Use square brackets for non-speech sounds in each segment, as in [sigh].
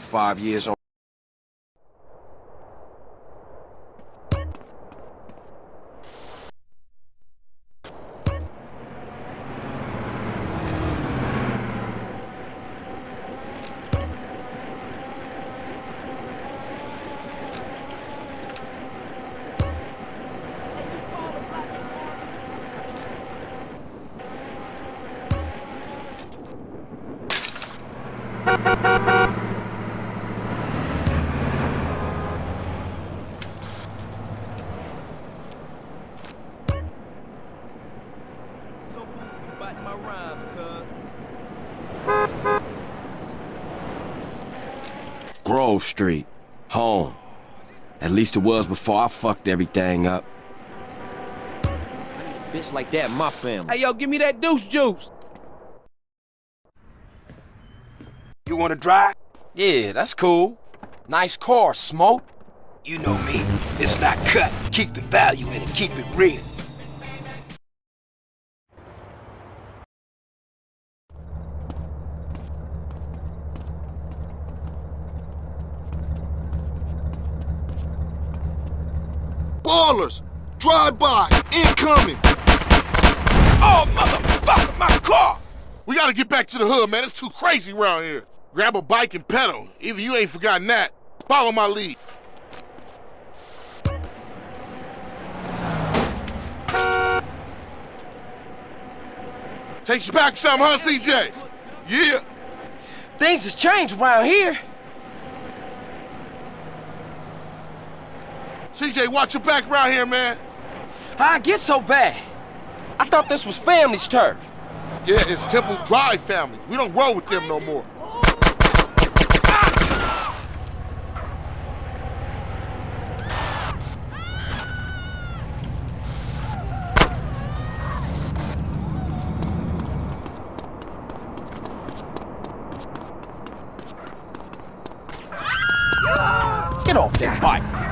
five years So [laughs] rhymes, cuz. Grove Street. Home. At least it was before I fucked everything up. I need a bitch like that in my family. Hey, yo, give me that deuce juice. You wanna drive? Yeah, that's cool. Nice car, Smoke. You know me. It's not cut. Keep the value in it. Keep it real. Ballas! Drive by! Incoming! Oh, motherfucker, my car! We gotta get back to the hood, man. It's too crazy around here. Grab a bike and pedal. Either you ain't forgotten that. Follow my lead. Takes you back some, huh, CJ? Yeah. Things has changed around here. CJ, watch your back around here, man. How I get so bad? I thought this was family's turf. Yeah, it's Temple Drive family. We don't roll with them no more. Get off that bike.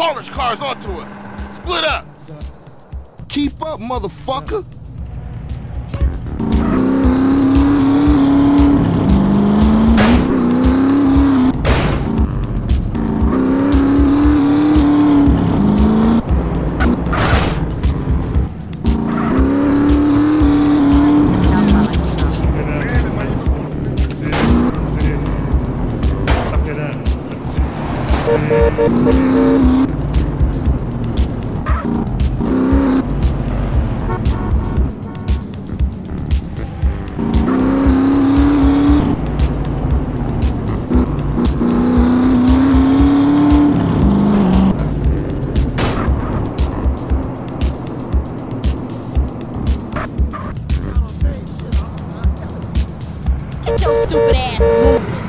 Shit, car's onto us. Split up. Keep up, motherfucker. Get your stupid ass moving.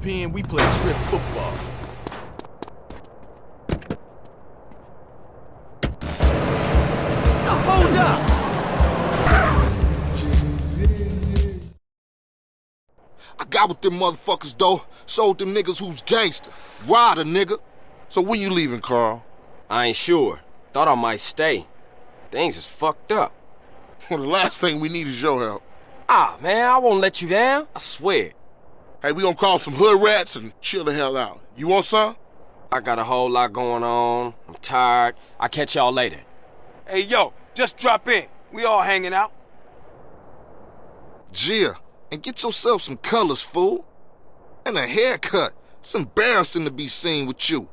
pen, we play strip football. Now hold up! I got with them motherfuckers, though. Sold them niggas who's gangster. Rider, nigga. So when you leaving, Carl? I ain't sure. Thought I might stay. Things is fucked up. Well, [laughs] the last thing we need is your help. Ah, man, I won't let you down. I swear. Hey, we gonna call some hood rats and chill the hell out. You want some? I got a whole lot going on. I'm tired. I'll catch y'all later. Hey, yo, just drop in. We all hanging out. CJ, and get yourself some colors, fool. And a haircut. It's embarrassing to be seen with you.